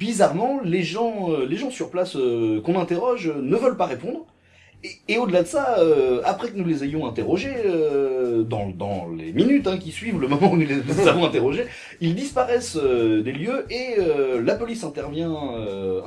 bizarrement, les gens, euh, les gens sur place euh, qu'on interroge euh, ne veulent pas répondre. Et, au-delà de ça, après que nous les ayons interrogés, dans, les minutes hein, qui suivent le moment où nous les avons interrogés, ils disparaissent des lieux et la police intervient,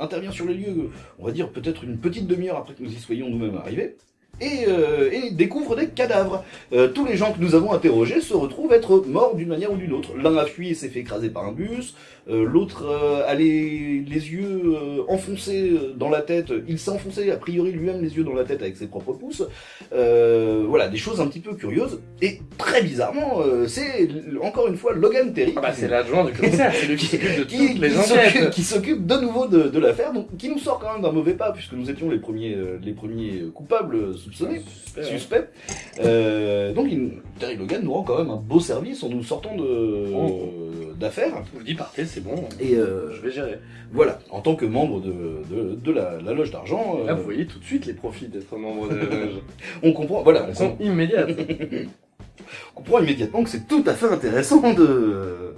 intervient sur les lieux, on va dire peut-être une petite demi-heure après que nous y soyons nous-mêmes arrivés. Et, euh, et découvre des cadavres. Euh, tous les gens que nous avons interrogés se retrouvent être morts d'une manière ou d'une autre. L'un a fui et s'est fait écraser par un bus, euh, l'autre euh, a les, les yeux euh, enfoncés dans la tête. Il s'est enfoncé a priori lui-même les yeux dans la tête avec ses propres pouces. Euh, voilà, des choses un petit peu curieuses. Et très bizarrement, euh, c'est encore une fois Logan Terry. Ah bah, c'est l'adjoint du commissaire, c'est lui qui s'occupe de qui, toutes les qui s'occupe- enquêtes. qui s'occupe de nouveau de, de l'affaire, donc qui nous sort quand même d'un mauvais pas puisque nous étions les premiers, euh, les premiers coupables soupçonnés, Suspect, suspects. Euh, donc il, Terry Logan nous rend quand même un beau service en nous sortant de Oh. d'affaires. Je vous dis, partez, c'est bon. Et euh, Je vais gérer. voilà, en tant que membre de, de, de la, la loge d'argent, euh, Là, vous voyez tout de suite les profits d'être membre de la loge. on comprend, voilà, Elles sont immédiates. On comprend immédiatement que c'est tout à fait intéressant de...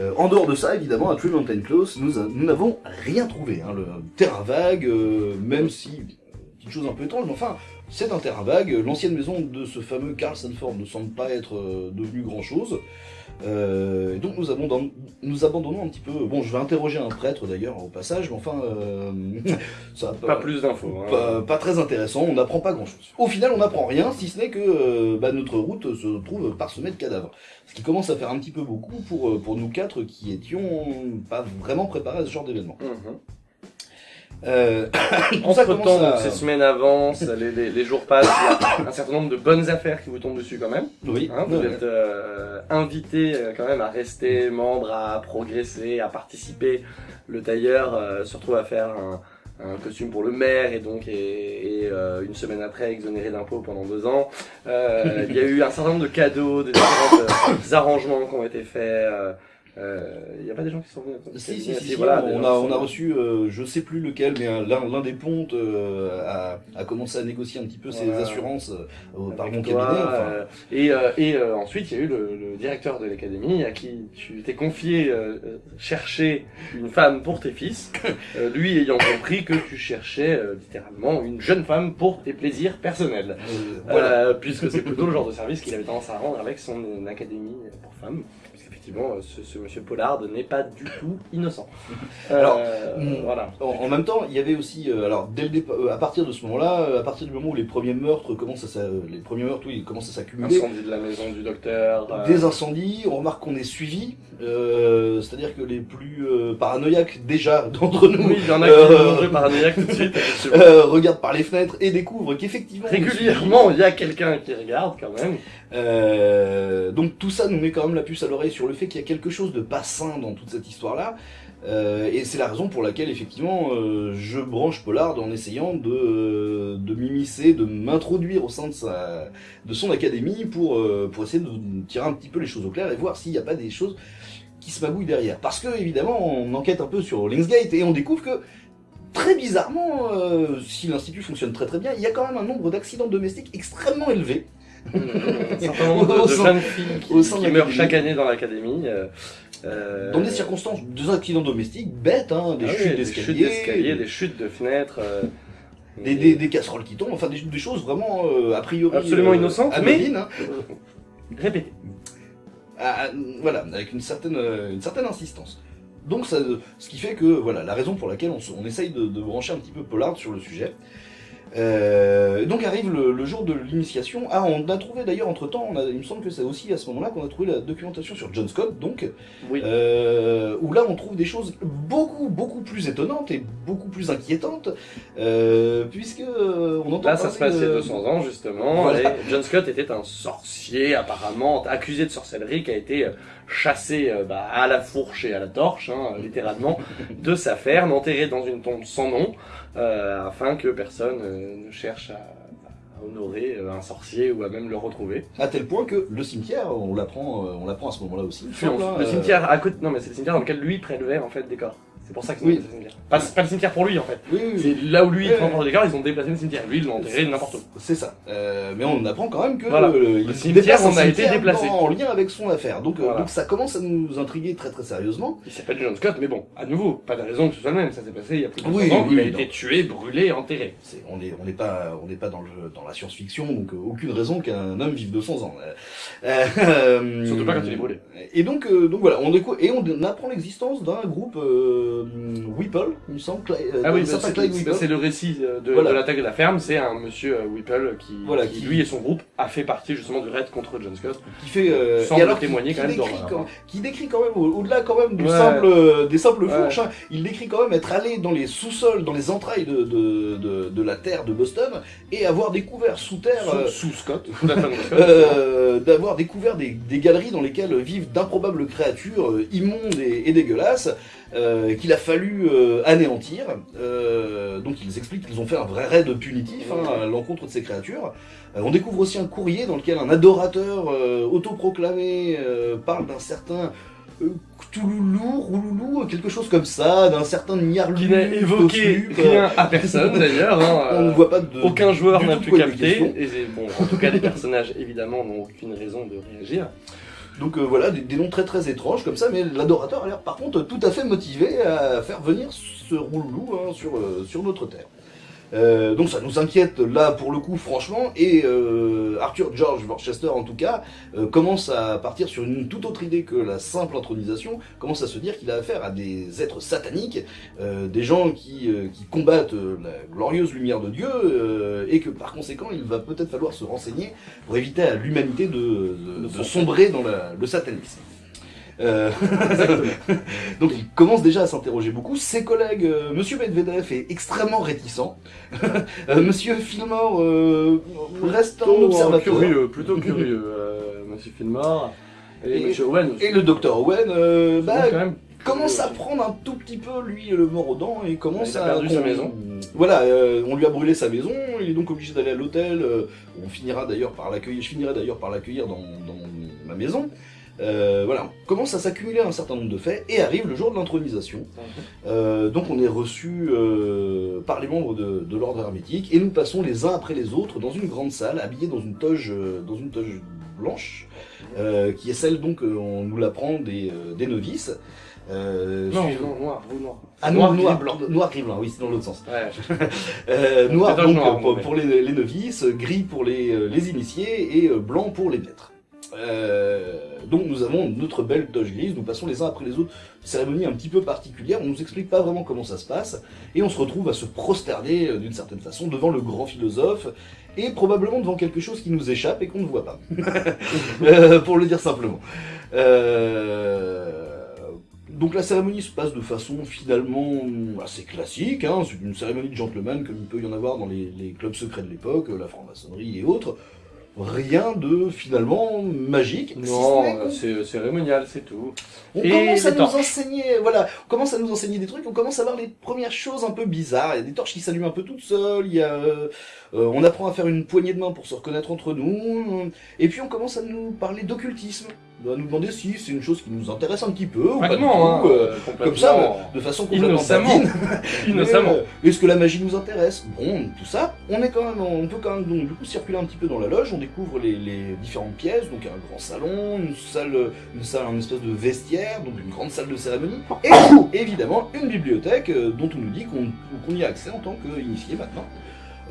Euh, en dehors de ça, évidemment, à Tree Mountain Close, nous n'avons rien trouvé. Hein. Le terrain vague, euh, même si, petite chose un peu étrange, mais enfin, c'est un terrain vague. L'ancienne maison de ce fameux Carl Sanford ne semble pas être euh, devenue grand-chose. Euh, et donc nous, abandonnons un petit peu... Bon, je vais interroger un prêtre d'ailleurs au passage, mais enfin, euh, ça Pas plus d'infos. hein. pas, pas très intéressant, on n'apprend pas grand chose. Au final, on n'apprend rien, si ce n'est que euh, bah, notre route se trouve parsemée de cadavres. Ce qui commence à faire un petit peu beaucoup pour, euh, pour nous quatre qui étions pas vraiment préparés à ce genre d'événement. Mhm. Euh, Entre temps, à- ces semaines avancent, les, les- les jours passent, il y a un certain nombre de bonnes affaires qui vous tombent dessus quand même. Oui, Hein, vous ouais. êtes euh, invité euh, quand même à rester membre, à progresser, à participer. Le tailleur euh, se retrouve à faire un, un costume pour le maire et donc et, et, euh, une semaine après exonéré d'impôts pendant deux ans. Euh, il y a eu un certain nombre de cadeaux, de différents euh, arrangements qui ont été faits. Euh, euh, Il n'y a pas des gens qui sont venus Si, si, si, si, voilà, on, a, on a reçu, euh, je sais plus lequel, mais un- l'un des pontes euh, a, a commencé à négocier un petit peu ses assurances euh, par mon cabinet. enfin. euh, et euh, et euh, ensuite, il y a eu le, le directeur de l'académie à qui tu t'es confié chercher une femme pour tes fils, lui ayant compris que tu cherchais euh, littéralement une jeune femme pour tes plaisirs personnels. Voilà. Puisque c'est plutôt le genre de service qu'il avait tendance à rendre avec son académie pour femmes. Puisqu'effectivement, euh, ce, ce monsieur Pollard n'est pas du tout innocent. Alors, Euh, voilà. En, en même temps, il y avait aussi, euh, alors dès le euh, à partir de ce moment-là, euh, à partir du moment où les premiers meurtres commencent à, les premiers meurtres, oui, commencent à s'accumuler, Incendie de la maison du docteur. euh, des incendies, on remarque qu'on est suivi, euh, c'est-à-dire que les plus euh, paranoïaques déjà d'entre nous Oui, il y en a qui Euh, sont paranoïaques tout de suite. effectivement. euh, regardent par les fenêtres et découvrent qu'effectivement Régulièrement, il y a quelqu'un qui regarde quand même. Euh, donc tout ça nous met quand même la puce à l'oreille sur le fait qu'il y a quelque chose de pas sain dans toute cette histoire-là. Euh, et c'est la raison pour laquelle effectivement euh, je branche Pollard en essayant de, de m'immiscer, de m'introduire au sein de, sa, de son académie pour, euh, pour essayer de tirer un petit peu les choses au clair et voir s'il n'y a pas des choses qui se magouillent derrière. Parce que évidemment on enquête un peu sur Linksgate et on découvre que très bizarrement, euh, si l'institut fonctionne très très bien, il y a quand même un nombre d'accidents domestiques extrêmement élevé. Un certain nombre de, de jeunes filles qui, meurent chaque année dans l'académie. euh, euh, Dans des circonstances, des accidents domestiques bêtes, hein, des ah oui, chutes des chutes d'escalier, d'escalier, des chutes de fenêtres. euh, des, des, des casseroles qui tombent, enfin des, des choses vraiment euh, a priori Absolument innocentes, anodines, hein. Répétez. Ah, ah, voilà, avec une certaine, une certaine insistance. Donc ça, ce qui fait que voilà la raison pour laquelle on, on essaye de, de brancher un petit peu Pollard sur le sujet. Euh, donc arrive le, le jour de l'initiation. Ah, on a trouvé d'ailleurs entre temps, on a, il me semble que c'est aussi à ce moment-là qu'on a trouvé la documentation sur John Scott, donc Oui. euh, où là on trouve des choses beaucoup beaucoup plus étonnantes et beaucoup plus inquiétantes, euh, puisque euh, on entend Là, ça se passe il y a de- 200 ans, justement. Voilà. Et John Scott était un sorcier, apparemment, accusé de sorcellerie, qui a été euh, chassé euh, bah, à la fourche et à la torche, hein, littéralement, de sa ferme, enterré dans une tombe sans nom, euh, afin que personne euh, ne cherche à, honorer un sorcier ou à même le retrouver. À tel point que le cimetière, on l'apprend, on l'apprend à ce moment-là aussi. Hein, le euh, cimetière à côté, non mais c'est le cimetière dans lequel lui prélevait en fait des corps. C'est pour ça qu'ils ont Oui. le cimetière. Pas, pas le cimetière pour lui en fait. Oui, oui. C'est là où lui il prend le décor, ils ont déplacé le cimetière. Lui ils l'ont enterré n'importe où. C'est ça. Euh, mais on apprend quand même que Voilà. euh, Le cimetière, on a été déplacé. en lien avec son affaire. Donc, euh, donc ça commence à nous intriguer très très sérieusement. Il s'appelle John Scott, mais bon, à nouveau, pas de raison que ce soit le même. Ça s'est passé il y a plus de 100 Oui, ans. il a été tué, brûlé, enterré. C'est- on n'est on n'est pas on n'est pas dans le dans la science-fiction donc euh, aucune raison qu'un homme vive 200 ans. Euh, euh, Surtout pas quand il est brûlé. Et donc donc voilà on et on apprend l'existence d'un groupe euh, Whipple il me semble euh, Ah oui, certain c'est Clyde Whipple. c'est le récit euh, de, Voilà. de l'attaque de la ferme. C'est un monsieur euh, Whipple qui, Voilà, qui, qui- lui et son groupe, a fait partie justement du raid contre John Scott. qui fait euh, Semble et alors témoigner qui, quand même décrit, quand, qui décrit quand même au- au-delà quand même du Ouais. simple euh, des simples Ouais. fourches hein, il décrit quand même être allé dans les sous-sols dans les entrailles de, de, de, de la terre de Boston et avoir découvert sous terre euh, Sous, sous Scott, euh, d'avoir découvert des, des galeries dans lesquelles vivent d'improbables créatures euh, immondes et, et dégueulasses euh, qu'il a fallu euh, anéantir. Euh, donc ils expliquent qu'ils ont fait un vrai raid punitif hein, à l'encontre de ces créatures. On découvre aussi un courrier dans lequel un adorateur autoproclamé parle d'un certain Cthulhu, Rouloulou, quelque chose comme ça, d'un certain Niarlu. qui n'a évoqué rien à personne d'ailleurs. hein, On ne voit pas de... Aucun joueur n'a pu capter. Et bon, en tout cas, les personnages évidemment n'ont aucune raison de réagir. Donc euh, voilà, des, noms très très étranges comme ça, mais l'adorateur a l'air par contre tout à fait motivé à faire venir ce rouloulou hein, sur, euh, sur notre terre. Euh, donc ça nous inquiète là pour le coup franchement et euh, Arthur George Worcester en tout cas euh, commence à partir sur une toute autre idée que la simple intronisation, commence à se dire qu'il a affaire à des êtres sataniques, euh, des gens qui, euh, qui combattent la glorieuse lumière de Dieu euh, et que par conséquent il va peut-être falloir se renseigner pour éviter à l'humanité de, de- de sombrer dans la- le satanisme. Euh, Donc il commence déjà à s'interroger beaucoup. Ses collègues, euh, Monsieur Medvedev est extrêmement réticent. Euh, Monsieur Fillmore euh, reste un Plutôt, euh, observateur. curieux, plutôt curieux, Monsieur Fillmore. Et, Et- Owen. Et le docteur Owen bah, commence à prendre un tout petit peu lui le mort aux dents et commence Il a à perdu sa maison. Voilà, euh, on lui a brûlé sa maison, il est donc obligé d'aller à l'hôtel. euh, on finira d'ailleurs par l'accueillir, je finirai d'ailleurs par l'accueillir dans, dans ma maison. Euh, voilà, on commence à s'accumuler un certain nombre de faits et arrive le jour de l'intronisation. Euh, donc on est reçu euh, par les membres de, de l'ordre hermétique et nous passons les uns après les autres dans une grande salle habillée dans une toge, euh, dans une toge blanche, euh, qui est celle donc euh, on nous l'apprend des, euh, des novices. Euh, Non, non, noir, vous noir. Ah, noir, gris, noir, blanc. noir, gris, blanc, oui, c'est dans l'autre sens. Ouais, Euh, noir donc noir, pour, les, les novices, gris pour les, les initiés et blanc pour les maîtres. Euh, donc nous avons notre belle toge grise, nous passons les uns après les autres, cérémonie un petit peu particulière, on nous explique pas vraiment comment ça se passe, et on se retrouve à se prosterner euh, d'une certaine façon devant le grand philosophe, et probablement devant quelque chose qui nous échappe et qu'on ne voit pas, Euh, pour le dire simplement. Donc la cérémonie se passe de façon finalement assez classique, hein, c'est une cérémonie de gentleman comme il peut y en avoir dans les clubs secrets de l'époque, la franc-maçonnerie et autres. Rien de finalement magique. Non, euh, c'est cérémonial, c'est tout. on Et commence à nous torches. enseigner, voilà, on commence à nous enseigner des trucs, on commence à voir les premières choses un peu bizarres. Il y a des torches qui s'allument un peu toutes seules, il y a, euh, euh, on apprend à faire une poignée de main pour se reconnaître entre nous, et puis on commence à nous parler d'occultisme, à nous demander si c'est une chose qui nous intéresse un petit peu ou pas du Vaguement, hein, tout, euh, euh, comme ça, de façon complètement Innocemment. Innocemment. Euh, Est-ce que la magie nous intéresse? Bon, tout ça, on est quand même, on peut quand même donc du coup circuler un petit peu dans la loge. On découvre les, les différentes pièces, donc un grand salon, une salle, une salle, une espèce de vestiaire, donc une grande salle de cérémonie, et évidemment une bibliothèque euh, dont on nous dit qu'on qu'on y a accès en tant qu'initié maintenant.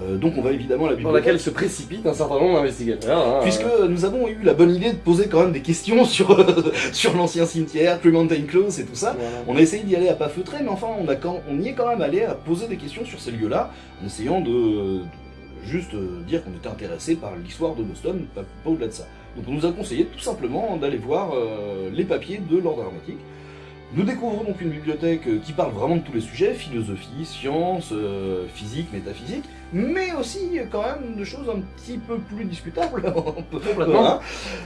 Euh, donc on va évidemment à la Dans bibliothèque. laquelle se précipite un certain nombre d'investigateurs. hein, Puisque euh, nous avons eu la bonne idée de poser quand même des questions sur, sur l'ancien cimetière, Mountain Close et tout ça. voilà. On a essayé d'y aller à pas feutrer, mais enfin, on, a quand, on y est quand même allé à poser des questions sur ces lieux-là, en essayant de, de juste euh, dire qu'on était intéressé par l'histoire de Boston, pas, pas au-delà de ça. Donc on nous a conseillé tout simplement d'aller voir euh, les papiers de l'ordre hermétique. Nous découvrons donc une bibliothèque euh, qui parle vraiment de tous les sujets, philosophie, sciences, euh, physique, métaphysique, mais aussi quand même de choses un petit peu plus discutables, Complètement. hein.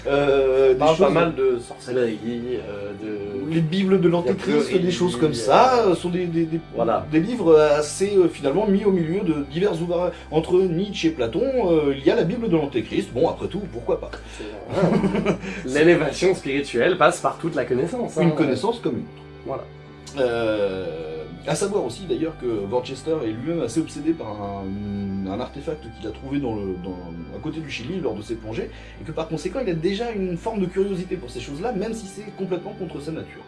Euh, des parle pas choses- mal de sorcellerie, euh, de... les bibles de l'Antéchrist, des choses comme euh, ça, euh, sont des, des, des, Voilà. des livres assez euh, finalement mis au milieu de divers ouvrages. Entre Nietzsche et Platon, il y a la Bible de l'Antéchrist. Bon, après tout, pourquoi pas? L'élévation spirituelle passe par toute la connaissance. hein. Une connaissance comme une autre. Voilà. Euh, à savoir aussi d'ailleurs que Worcester est lui-même assez obsédé par un, un artefact qu'il a trouvé dans le, dans, à côté du Chili lors de ses plongées, et que par conséquent il a déjà une forme de curiosité pour ces choses-là, même si c'est complètement contre sa nature.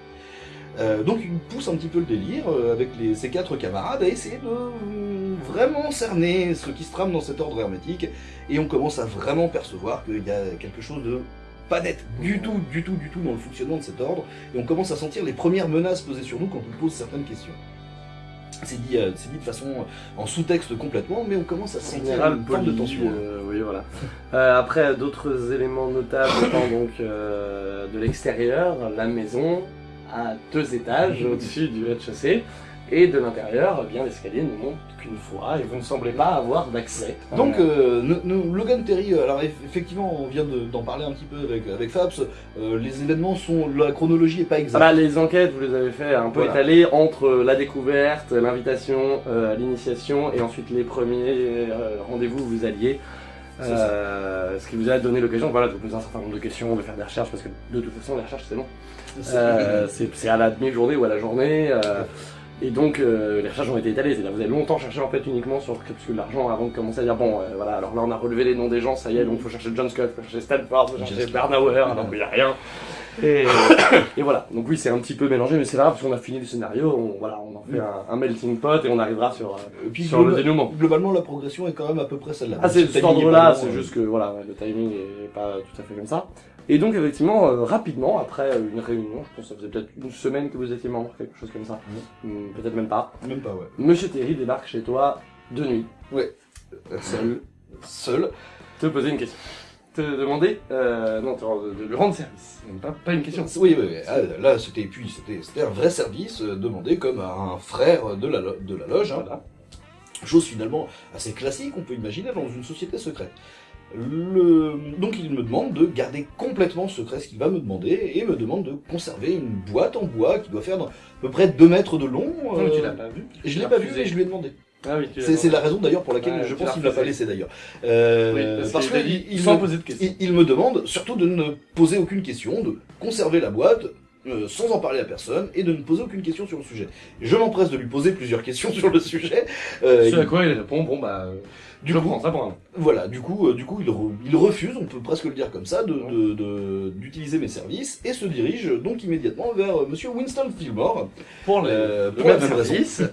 Euh, donc il pousse un petit peu le délire euh, avec les, ses quatre camarades à essayer de euh, vraiment cerner ce qui se trame dans cet ordre hermétique, et on commence à vraiment percevoir qu'il y a quelque chose de pas net du tout, du tout, du tout dans le fonctionnement de cet ordre, et on commence à sentir les premières menaces posées sur nous quand on pose certaines questions. C'est dit, euh, c'est dit de façon en sous-texte complètement, mais on commence à sentir une forme de tension. euh, oui, voilà. Euh, après, d'autres éléments notables étant donc euh, de l'extérieur, la maison à deux étages au-dessus du rez-de-chaussée, et de l'intérieur, eh bien l'escalier ne monte qu'une fois, et vous ne semblez pas avoir d'accès. Donc, Euh, nous- nous- Logan Terry, euh, alors eff- effectivement, on vient de- d'en parler un petit peu avec, avec Fabs, euh, les événements sont, la chronologie est pas Ah exacte. bah, les enquêtes, vous les avez fait un peu Voilà. étalées entre la découverte, l'invitation euh, à l'initiation et ensuite les premiers euh, rendez-vous où vous alliez. Euh, ce qui vous a donné l'occasion voilà, de vous poser un certain nombre de questions, de faire des recherches, parce que de toute façon, les recherches c'est long. C'est- Euh, à la demi-journée ou à la journée. euh, et donc euh, les recherches ont été étalées, c'est-à-dire vous avez longtemps cherché en fait uniquement sur que l'argent avant de commencer à dire bon euh, voilà alors là on a relevé les noms des gens, ça y est donc faut chercher John Scott, faut chercher Stanford, faut chercher Bernauer alors qu'il n'y a rien. Et, et voilà, donc oui c'est un petit peu mélangé mais c'est pas grave parce qu'on a fini le scénario, on, voilà, on en fait un, un melting pot et on arrivera sur, euh, puis, sur le dénouement. globalement, la progression est quand même à peu près celle-là. Ah, c'est Le cet ordre-là, pas c'est juste que voilà, le timing est pas tout à fait comme ça. Et donc, effectivement, euh, rapidement, après euh, une réunion, je pense que ça faisait peut-être une semaine que vous étiez membre, quelque chose comme ça, Hmm, peut-être même pas, euh, Même pas, ouais. Monsieur Terry débarque chez toi de nuit, Ouais. seul, Seul. te poser une question. Te demander, euh, non, te- de lui rendre service, pas, pas une question. Oui, oui, oui. Ah, là, c'était puis c'était un vrai service euh, demandé comme à un frère de la, de la loge. hein. Voilà. Chose finalement assez classique, on peut imaginer, dans une société secrète. Le... Donc il me demande de garder complètement secret ce qu'il va me demander et me demande de conserver une boîte en bois qui doit faire à peu près 2 mètres de long. Non, euh, tu l'as pas vu Je l'ai pas vu et je lui ai demandé. Ah oui, C'est la raison d'ailleurs pour laquelle Ouais, je pense qu'il ne l'a pas laissé d'ailleurs. Euh, Oui, parce qu'il t'a dit il, il- il me demande surtout de ne poser aucune question, de conserver la boîte euh, sans en parler à personne et de ne poser aucune question sur le sujet. Je m'empresse de lui poser plusieurs questions sur le sujet. euh, Ce à quoi il répond, bon bah, euh, du je coup, prends ça pour un. voilà, du coup, euh, du coup, il, re- il refuse, on peut presque le dire comme ça, de- de- d'utiliser mes services et se dirige donc immédiatement vers euh, Monsieur Winston Fillmore. Pour les, Euh, le pour la même service.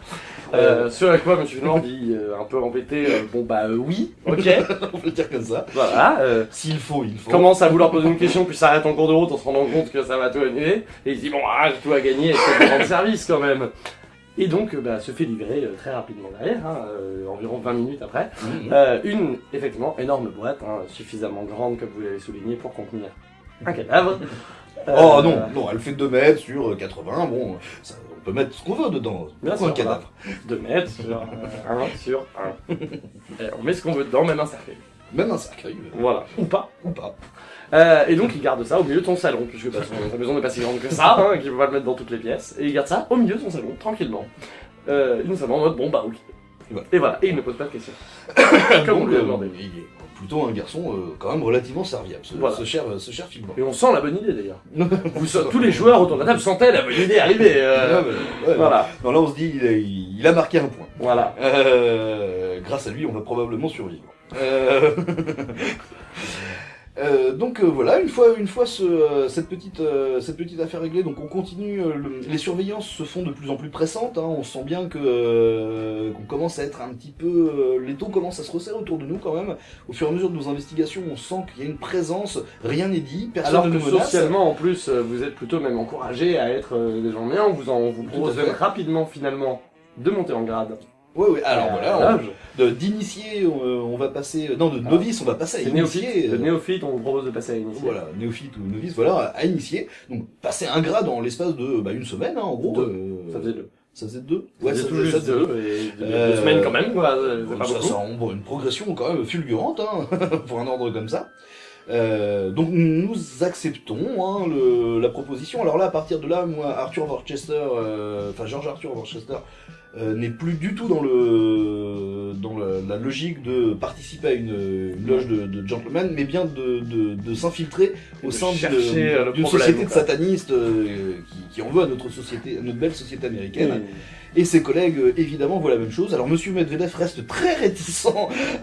Euh, ce à quoi Monsieur Fillmore dit euh, un peu embêté, euh, bon bah euh, oui, ok, on peut le dire comme ça. voilà. euh, S'il faut, il faut. commence à vouloir poser une question, puis s'arrête en cours de route en se rendant compte que ça va tout annuler, et il dit bon ah j'ai tout à gagner, et c'est de rendre service quand même. Et donc euh, bah, se fait livrer euh, très rapidement derrière, hein, euh, environ 20 minutes après, euh, une effectivement énorme boîte, hein, suffisamment grande comme vous l'avez souligné pour contenir un cadavre. Oh non, non, elle fait 2 mètres sur euh, 80, bon, ça- on peut mettre ce qu'on veut dedans. Bien sûr, un cadavre. 2 mètres sur 1 sur 1. on met ce qu'on veut dedans, même un cercueil. Même un cercueil, Voilà. Ou pas. ou pas. Euh, et donc il garde ça au milieu de ton salon, puisque bah, son- sa maison n'est pas si grande que ça, hein, qu'il peut pas le mettre dans toutes les pièces. Et il garde ça au milieu de son salon, tranquillement. Euh, innocemment en mode bon bah ok. Et voilà. Et voilà, et il ne pose pas de questions. Comme on lui a euh, demandé. il est plutôt un garçon euh, quand même relativement serviable, ce, Voilà. ce cher, ce cher Fillmore. Et on sent la bonne idée d'ailleurs. Tous les joueurs autour de la table sentaient la bonne idée arriver. euh, ouais, voilà, Non, là on se dit, il a, il a marqué un point. voilà. Euh, grâce à lui, on va probablement survivre. Euh, donc euh, voilà, une fois, une fois ce, euh, cette, petite, euh, cette petite affaire réglée, donc on continue, euh, le- les surveillances se font de plus en plus pressantes, hein, on sent bien que euh, qu'on commence à être un petit peu... euh, les taux commencent à se resserrer autour de nous quand même, au fur et à mesure de nos investigations, on sent qu'il y a une présence, rien n'est dit, personne Alors ne que menace. socialement, en plus, vous êtes plutôt même encouragé à être euh, des gens bien. On vous, en, on vous propose rapidement, finalement, de monter en grade. Oui, oui, alors Euh, voilà, on- d'initié, on, on va passer... Non, de Ah. novice, on va passer à initié. néophyte. De euh, néophyte, on vous propose de passer à initié. Voilà, néophyte ou novice, voilà, à initier. Donc, passer un grade en l'espace de bah, une semaine, hein, en gros. Deux. euh, Ça faisait deux. Ça faisait deux Ouais, ça tout faisait- juste ça faisait deux, et deux, Euh, deux semaines quand même, quoi. Pas ça, beaucoup. ça, on- une progression quand même fulgurante, hein, pour un ordre comme ça. Euh, donc nous acceptons hein, le, la proposition. Alors là, à partir de là, moi, Arthur Worcester, euh, enfin George Arthur Worcester, euh, n'est plus du tout dans le dans la, la logique de participer à une, une loge de, de gentlemen, mais bien de, de, de s'infiltrer au sein euh, d'une société de satanistes euh, qui, qui en veut à notre société, à notre belle société américaine. Et ses collègues, euh, évidemment, voient la même chose. Alors, Monsieur Medvedev reste très réticent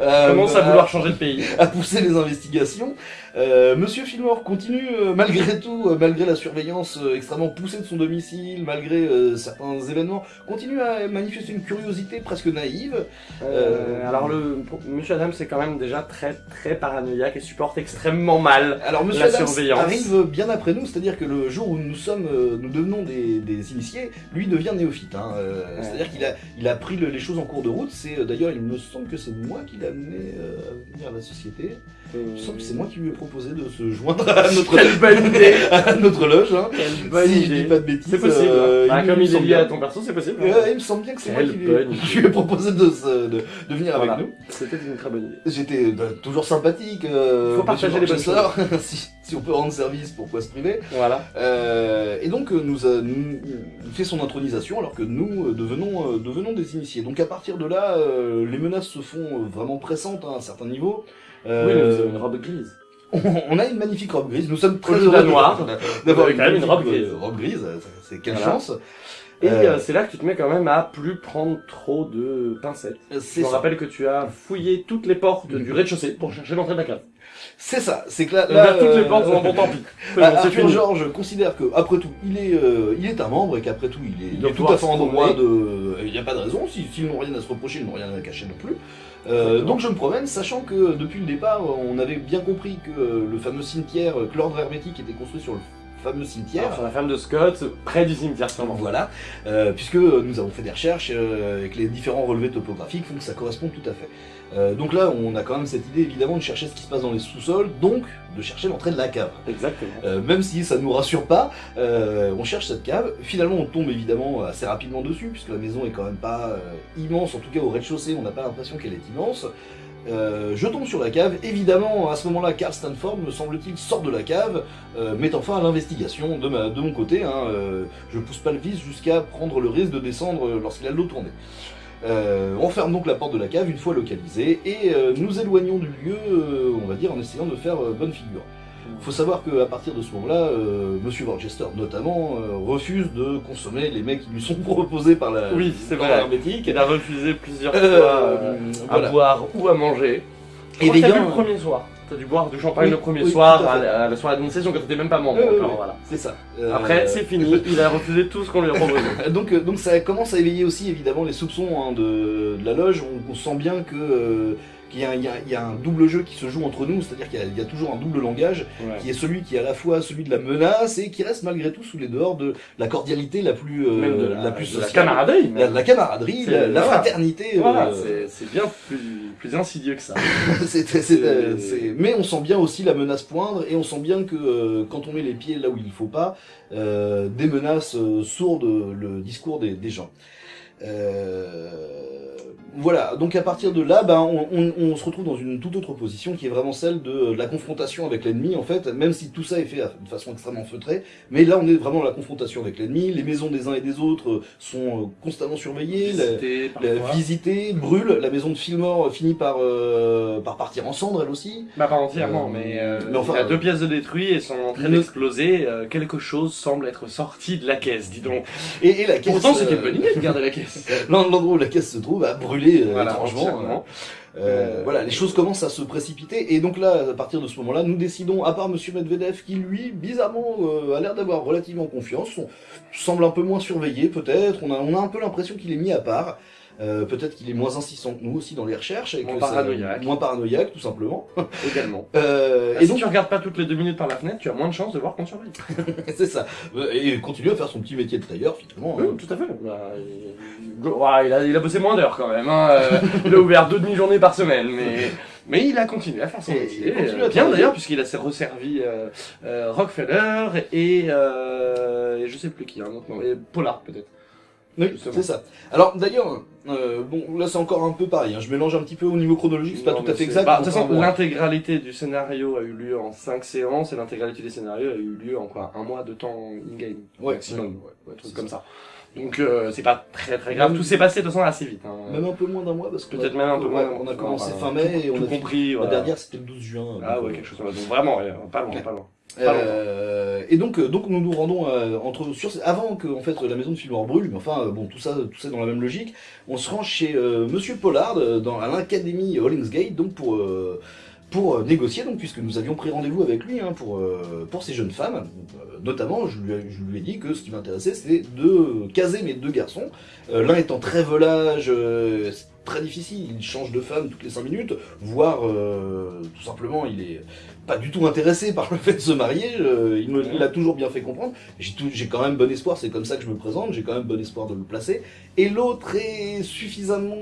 euh, Commence à vouloir changer de pays. à pousser les investigations. Euh, Monsieur Fillmore continue, euh, malgré tout, euh, malgré la surveillance euh, extrêmement poussée de son domicile, malgré euh, certains événements, continue à manifester une curiosité presque naïve. Euh, alors le Monsieur Adams c'est quand même déjà très très paranoïaque et supporte extrêmement mal. Alors Monsieur La Adams surveillance. arrive bien après nous, c'est-à-dire que le jour où nous sommes, euh, nous devenons des, des initiés, lui devient néophyte. Hein. Euh, Ouais. C'est-à-dire qu'il a, il a pris le- les choses en cours de route. C'est euh, d'ailleurs, il me semble que c'est moi qui l'ai amené euh, à venir à la société. Il me semble que c'est moi qui lui ai proposé de se joindre à notre, Quelle bonne idée à notre loge. Hein. Quelle bonne si je dis idée pas de bêtises. C'est possible. euh, Ah, il comme me il est semble lié bien. à ton perso, c'est possible. Ouais, il me semble bien que c'est moi qui lui, qui lui ai proposé de, se- de, de venir Voilà. avec nous. C'était une très bonne idée. J'étais euh, toujours sympathique. Euh, Il faut partager les bonnes si, si on peut rendre service, pourquoi se priver Voilà. Euh, Et donc euh, nous a nous- nous fait son intronisation alors que nous euh, devenons, euh, devenons des initiés. Donc à partir de là, euh, les menaces se font euh, vraiment pressantes hein, à un certain niveau. Euh, Oui, mais vous avez une robe grise. on, on a une magnifique robe grise. Nous sommes très heureux noire. d'avoir même une robe grise. euh, robe grise. C'est quelle Voilà. chance. Et Euh, euh, c'est là que tu te mets quand même à plus prendre trop de pincettes. Je me rappelle que tu as fouillé toutes les portes du rez-de-chaussée pour chercher l'entrée de la cave. C'est ça. C'est que là, Là, toutes les euh, portes sont bon tant pis. Ah, bon, Arthur fini. George considère que après tout, il est, euh, il est un membre et qu'après tout, il est, il est tout à fait en droit de. Il n'y a pas de raison. Si- S'ils n'ont rien à se reprocher, ils n'ont rien à cacher non plus. Euh, donc je me promène, sachant que depuis le départ, on avait bien compris que le fameux cimetière, que l'ordre hermétique était construit sur le fameux cimetière. Alors, sur la femme de Scott, près du cimetière sûrement. Voilà, euh, puisque nous avons fait des recherches euh, et que les différents relevés topographiques font que ça correspond tout à fait. Euh, donc là, on a quand même cette idée évidemment de chercher ce qui se passe dans les sous-sols, donc de chercher l'entrée de la cave. Exactement. Euh, même si ça nous rassure pas, on cherche cette cave. Finalement, on tombe évidemment assez rapidement dessus, puisque la maison est quand même pas immense. En tout cas, au rez-de-chaussée, on n'a pas l'impression qu'elle est immense. Euh, je tombe sur la cave. Évidemment, à ce moment-là, Carl Stanford, me semble-t-il, sort de la cave, euh, mettant fin à l'investigation de, de mon côté. Hein, euh, je pousse pas le vice jusqu'à prendre le risque de descendre euh, lorsqu'il a de l'eau tournée. Euh, on ferme donc la porte de la cave une fois localisée et nous éloignons du lieu, on va dire, en essayant de faire bonne figure. Faut savoir qu'à partir de ce moment-là, euh, Monsieur Worcester notamment euh, refuse de consommer les mecs qui lui sont proposés par la Oui, c'est vrai. Il a refusé plusieurs Euh, fois euh, à voilà. boire ou à manger. Et vu le premier soir. T'as dû boire du champagne Oui, le premier oui, soir à la- à la soirée d'initiation quand t'étais même pas membre. Voilà. C'est ça. Euh, Après, c'est fini. Il a refusé tout ce qu'on lui a proposé. Donc, donc ça commence à éveiller aussi évidemment les soupçons hein, de, de la loge. On, on sent bien que euh, qu'il y, y y a un double jeu qui se joue entre nous, c'est-à-dire qu'il y y, a toujours un double langage Ouais. qui est celui qui est à la fois celui de la menace et qui reste malgré tout sous les dehors de la cordialité la plus euh, Même de la, plus de la sociale. camaraderie. La, même. la camaraderie, la, fraternité. Voilà, euh, c'est- bien plus, plus insidieux que ça. euh, C'est- c'est- Mais on sent bien aussi la menace poindre et on sent bien que euh, quand on met les pieds là où il faut pas, euh, des menaces euh, sourdent le discours des, des gens. Euh, voilà, donc à partir de là, ben, on, on- on se retrouve dans une toute autre position qui est vraiment celle de la confrontation avec l'ennemi en fait, même si tout ça est fait de façon extrêmement feutrée, mais là on est vraiment dans la confrontation avec l'ennemi, les maisons des uns et des autres sont euh, constamment surveillées, la- Visiter, la parfois. visiter, brûle, la maison de Fillmore finit par, euh, par partir en cendres elle aussi. Bah pas entièrement, Euh, mais, euh, mais enfin, il y a deux pièces de détruit et sont en train d'exploser. euh, quelque chose semble être sorti de la caisse, dis donc. Et, et la caisse. Pourtant, c'était euh, une bonne idée de garder la caisse. L'endroit où la caisse se trouve a brûlé euh, Voilà, étrangement. Euh, Euh, voilà, les choses commencent à se précipiter et donc là, à partir de ce moment-là, nous décidons, à part Monsieur Medvedev, qui lui, bizarrement, euh, a l'air d'avoir relativement confiance, on semble un peu moins surveillé peut-être, on a, on a un peu l'impression qu'il est mis à part. Euh, peut-être qu'il est moins insistant que nous aussi dans les recherches et Moins que paranoïaque. moins paranoïaque tout simplement. Également. Euh, Et et si donc tu regardes pas toutes les deux minutes par la fenêtre, tu as moins de chances de voir qu'on surveille. c'est ça. Euh, Et il continue à faire son petit métier de tailleur finalement. Oui, hein. tout à fait. Bah, il... a, il a bossé moins d'heures quand même. Hein. euh, il a ouvert deux demi-journées par semaine, mais, mais il a continué à faire son métier. euh, bien d'ailleurs, puisqu'il a resservi euh, euh, Rockefeller et, euh, et je sais plus qui, un autre nom, et Pollard peut-être. Oui, c'est ça. Alors d'ailleurs, euh, bon, là c'est encore un peu pareil. hein. Je mélange un petit peu au niveau chronologique, c'est pas tout à fait exact. bah, De toute façon, l'intégralité du scénario a eu lieu en 5 séances et l'intégralité des scénarios a eu lieu en quoi Un mois de temps in-game Ouais, maximum, ouais, ouais, truc c'est comme ça. Donc euh, c'est pas très très grave. Même- Tout s'est passé de toute façon assez vite. Hein. Même un peu moins d'un mois parce que Peut-être même un peu moins. On a commencé fin mai et on tout a compris. La voilà. dernière c'était le 12 juin. Ah donc, ouais, euh, quelque chose comme ça. Donc vraiment, pas loin, pas loin. Euh, et donc, euh, donc nous nous rendons euh, entre sur avant que en fait la maison de Filmor brûle, mais enfin bon tout ça tout ça dans la même logique. On se rend chez euh, Monsieur Pollard dans à l'académie Hollingsgate donc pour pour négocier donc puisque nous avions pris rendez-vous avec lui hein, pour pour ces jeunes femmes. Notamment, je lui, ai- je lui ai dit que ce qui m'intéressait c'était de caser mes deux garçons. L'un étant très volage. c'est Très difficile, il change de femme toutes les 5 minutes, voire euh, tout simplement il est pas du tout intéressé par le fait de se marier, euh, il me l'a toujours bien fait comprendre, j'ai quand même bon espoir, c'est comme ça que je me présente, j'ai quand même bon espoir de le placer, et l'autre est suffisamment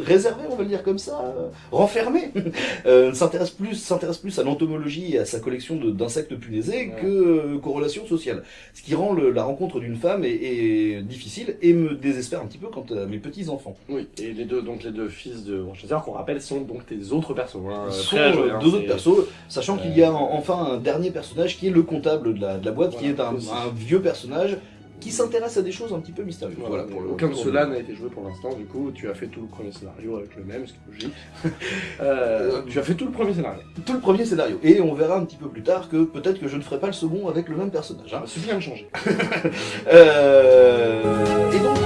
réservé, on va le dire comme ça, euh, renfermé, euh, s'intéresse plus, s'intéresse plus à l'entomologie et à sa collection d'insectes punaisés que, euh, qu'aux relations sociales, ce qui rend le- la rencontre d'une femme est, est difficile et me désespère un petit peu quant à mes petits-enfants. Oui, et les deux, donc les deux fils de Worcester, qu'on rappelle, sont donc tes autres persos. Hein, sont euh, hein, deux autres persos, sachant qu'il y a en- enfin un dernier personnage qui est le comptable de la, de la boîte, qui est un, vieux personnage qui s'intéresse à des choses un petit peu mystérieuses. Voilà, Voilà, pour le- aucun de ceux-là n'a été joué pour l'instant, du coup, tu as fait tout le premier scénario avec le même, ce qui est logique. Euh, tu as fait tout le premier scénario. tout le premier scénario. Et on verra un petit peu plus tard que peut-être que je ne ferai pas le second avec le même personnage. hein. C'est bien de changer. Euh, et donc